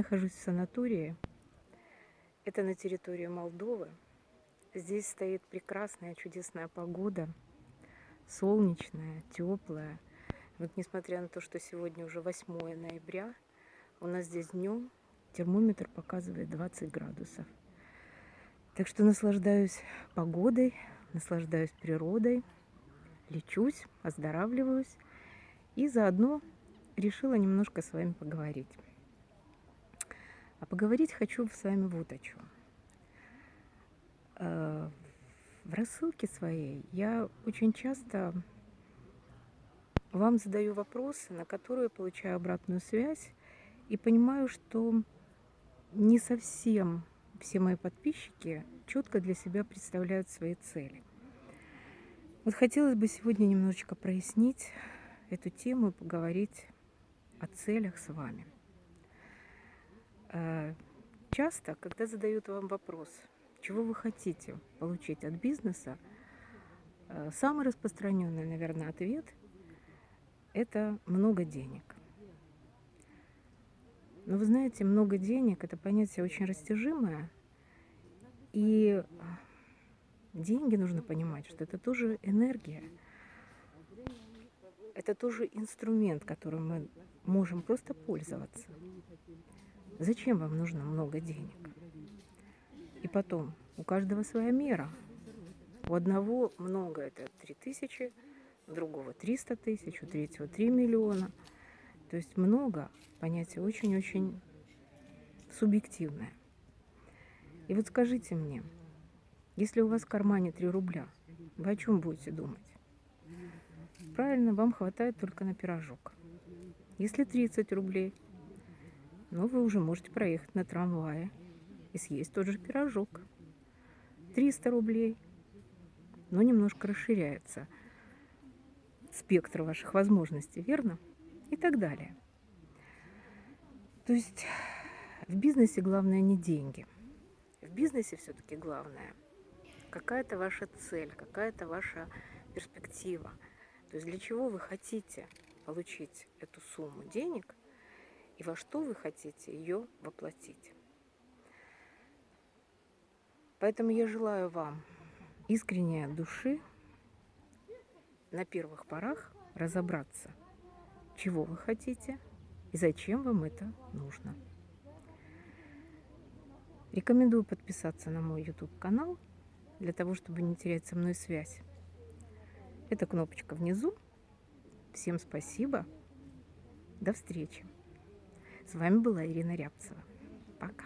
Нахожусь в санатории. Это на территории Молдовы. Здесь стоит прекрасная, чудесная погода. Солнечная, теплая. Вот несмотря на то, что сегодня уже 8 ноября, у нас здесь днем термометр показывает 20 градусов. Так что наслаждаюсь погодой, наслаждаюсь природой, лечусь, оздоравливаюсь и заодно решила немножко с вами поговорить. А поговорить хочу с вами вот о чем. В рассылке своей я очень часто вам задаю вопросы, на которые получаю обратную связь и понимаю, что не совсем все мои подписчики четко для себя представляют свои цели. Вот хотелось бы сегодня немножечко прояснить эту тему и поговорить о целях с вами. Э, часто, когда задают вам вопрос, чего вы хотите получить от бизнеса, э, самый распространенный, наверное, ответ – это много денег. Но вы знаете, много денег – это понятие очень растяжимое, и деньги нужно понимать, что это тоже энергия, это тоже инструмент, которым мы можем просто пользоваться. Зачем вам нужно много денег? И потом, у каждого своя мера. У одного много, это 3 тысячи, у другого 300 тысяч, у третьего 3 миллиона. То есть много, понятие очень-очень субъективное. И вот скажите мне, если у вас в кармане 3 рубля, вы о чем будете думать? Правильно, вам хватает только на пирожок. Если 30 рублей – но вы уже можете проехать на трамвае и съесть тот же пирожок. 300 рублей, но немножко расширяется спектр ваших возможностей, верно? И так далее. То есть в бизнесе главное не деньги. В бизнесе все-таки главное какая-то ваша цель, какая-то ваша перспектива. То есть для чего вы хотите получить эту сумму денег – и во что вы хотите ее воплотить. Поэтому я желаю вам искренней души на первых порах разобраться, чего вы хотите и зачем вам это нужно. Рекомендую подписаться на мой YouTube-канал для того, чтобы не терять со мной связь. Это кнопочка внизу. Всем спасибо. До встречи. С вами была Ирина Рябцева. Пока.